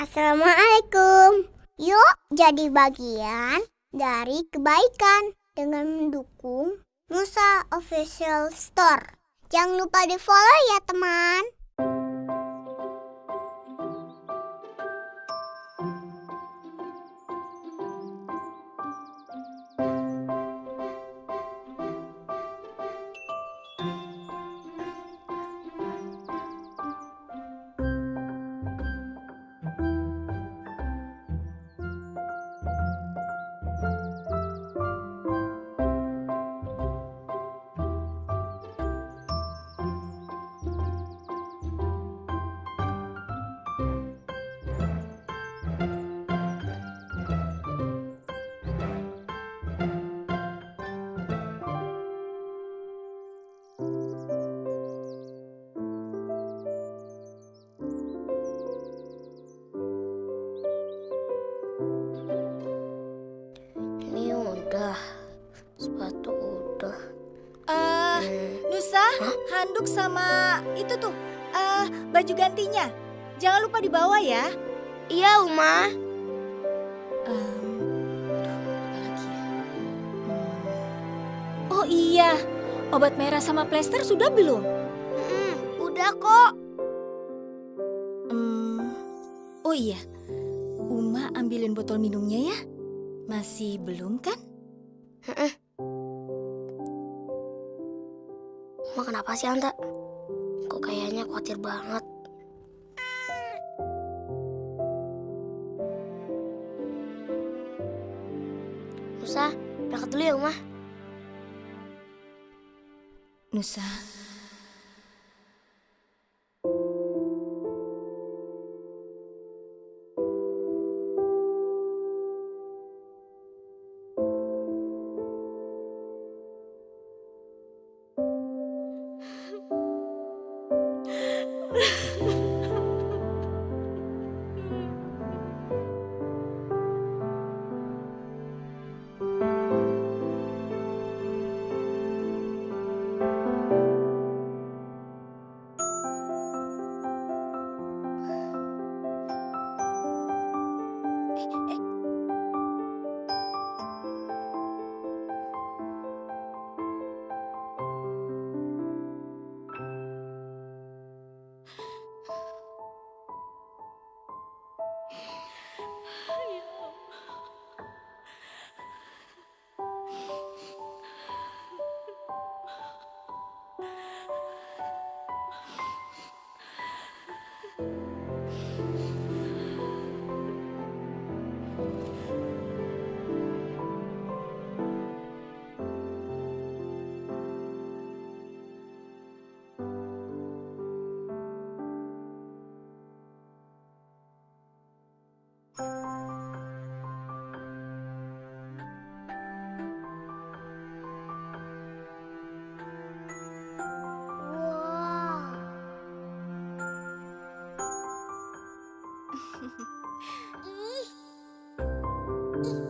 Assalamualaikum. Yuk jadi bagian dari kebaikan dengan mendukung Nusa Official Store. Jangan lupa di follow ya teman. Handuk sama itu tuh, eh baju gantinya. Jangan lupa dibawa ya. Iya, Uma. Ya? Hmm. Oh iya, obat merah sama plester sudah belum? Hmm, udah kok. Hmm, oh iya, Uma ambilin botol minumnya ya. Masih belum kan? Uma kenapa sih, Anta? Kok kayaknya khawatir banget. Nusa, berangkat dulu ya, Uma. Nusa, Ha Mm-hmm.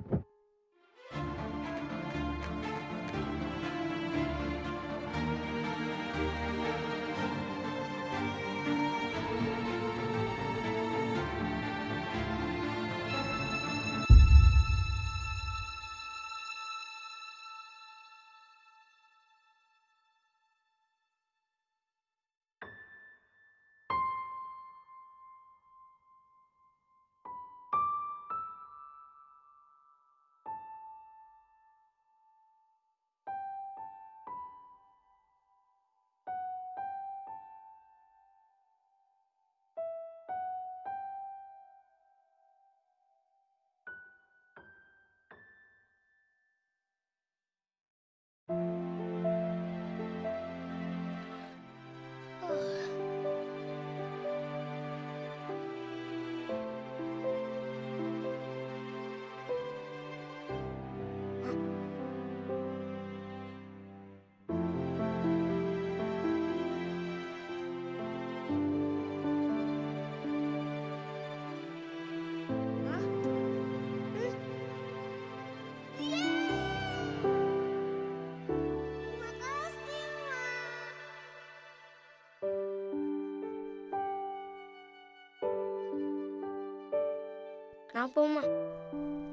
Kenapa, Uma?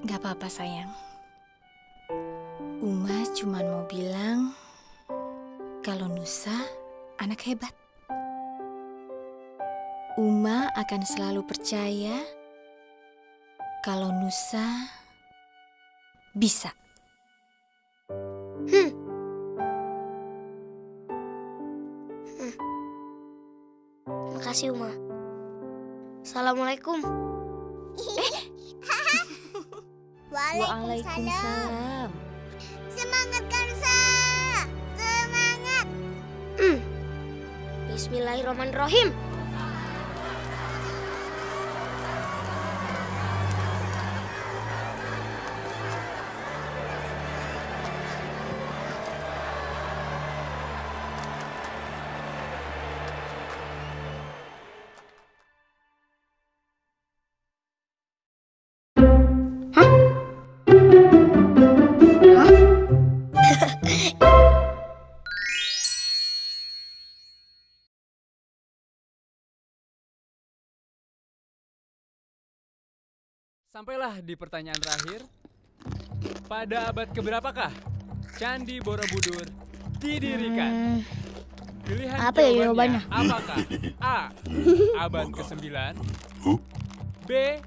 Gak apa-apa sayang. Uma cuma mau bilang kalau Nusa anak hebat. Uma akan selalu percaya kalau Nusa bisa. Makasih, Uma. Assalamualaikum. Waalaikumsalam. Semangat Kansa. Semangat. Bismillahirrahmanirrahim. Sampailah di pertanyaan terakhir. Pada abad keberapakah Candi Borobudur didirikan? Pilihan apa ya jawabannya? Apakah A. Abad ke-9 B.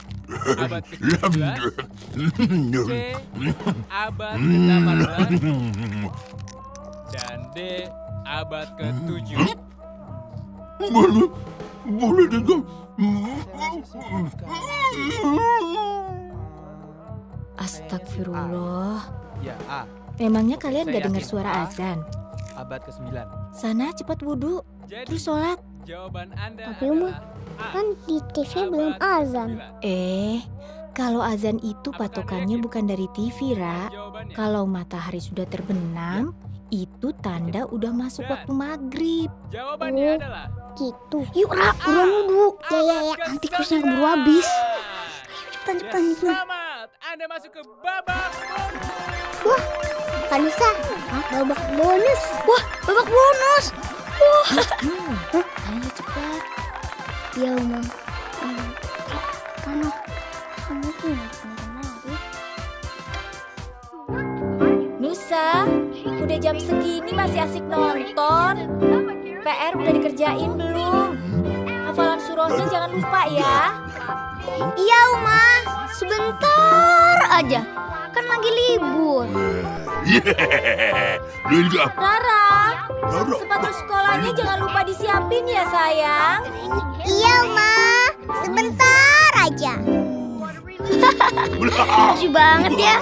Abad ke-17 C. Abad ke-18 Dan D. Abad ke-7 Boleh, dengar. Astagfirullah. Ya A. Memangnya kalian Saya gak dengar suara A. azan? Abad ke-9 Sana cepat wudhu, Jadi terus sholat. jawaban Anda Tapi, Uma, adalah A. Kan di TV belum azan. ke-9. Eh, kalau azan itu Apakah patokannya yakin? bukan dari TV, Ra. Kalau matahari sudah terbenam, itu tanda udah masuk Dan- waktu maghrib. Jawabannya Oh. adalah gitu. Yuk, ah, Ra, ah, buruan ah, dulu. Ya, ya, ya. Nanti kursnya keburu habis. Ayo, cepetan, cepetan, ya. Selamat, Anda masuk ke babak bonus. Wah, Nusa, Hah? babak bonus. Wah, babak bonus. Wah. Ayo, cepet. Ya, Oma. Hmm. Mana? Kamu tuh Nusa, udah jam segini masih asik nonton. PR udah dikerjain belum? Hafalan surahnya jangan lupa ya. Iya, Uma. Sebentar aja. Kan lagi libur. Linda, Rara, Rara. sepatu sekolahnya jangan lupa disiapin ya sayang. Iya, Uma. Sebentar aja. Lucu banget ya.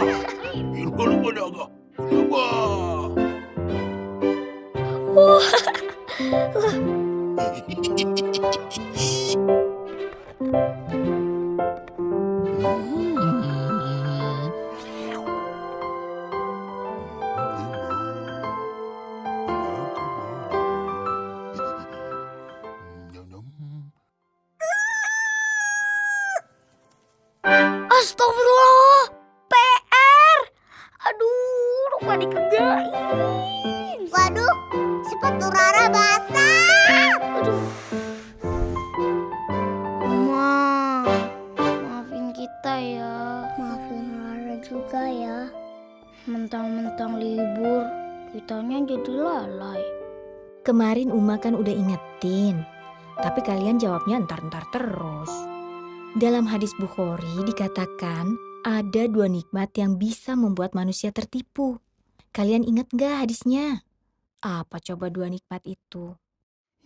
Lupa lupa naga. Ya. Maafin Rara juga ya. Mentang-mentang libur, kitanya jadi lalai. Kemarin Uma kan udah ingetin, tapi kalian jawabnya entar-entar terus. Dalam hadis Bukhari dikatakan ada dua nikmat yang bisa membuat manusia tertipu. Kalian ingat gak hadisnya? Apa coba dua nikmat itu?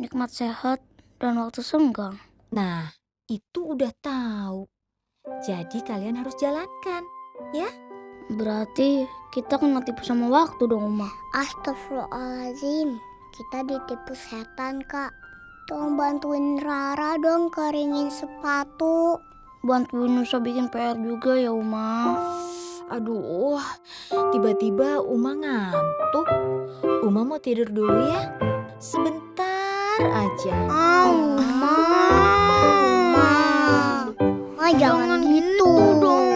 Nikmat sehat dan waktu senggang. Nah, itu udah tahu. Jadi kalian harus jalankan. Berarti kita kena tipu sama waktu dong, Uma. Astagfirullahaladzim. Kita ditipu setan, Kak. Tolong bantuin Rara dong keringin sepatu. Bantuin Nusa bikin PR juga ya, Uma. Aduh, tiba-tiba Uma ngantuk. Uma mau tidur dulu ya? Sebentar aja. Ah, Uma. Uma. Ma, jangan, gitu, dong.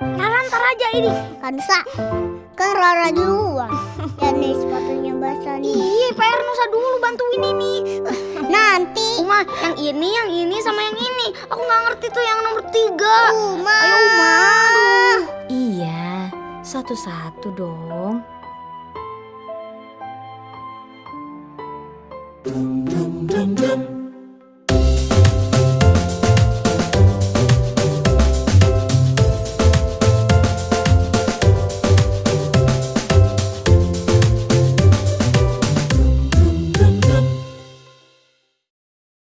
Rara ntar aja ini. Kan Nusa, kan Rara duluan. Ya nih sepatunya basah nih. Iya, PR Nusa dulu bantuin ini. Nanti. Uma, yang ini, yang ini, sama yang ini. Aku nggak ngerti tuh yang nomor tiga. Uma. Ayo Uma. Iya, satu-satu dong. Dum dum dum dum.